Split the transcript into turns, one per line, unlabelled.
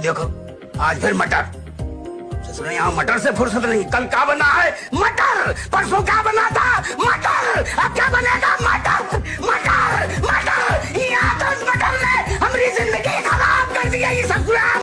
देखो, आज फिर मटर। यहाँ, मटर से फुर्सत नहीं। कल क्या बना है? मटर! परसों क्या बना था? मटर! अब क्या बनेगा? मटर! मटर! मटर! ये तो मटर ने हमारी ज़िंदगी खराब कर दिया ये ससुराल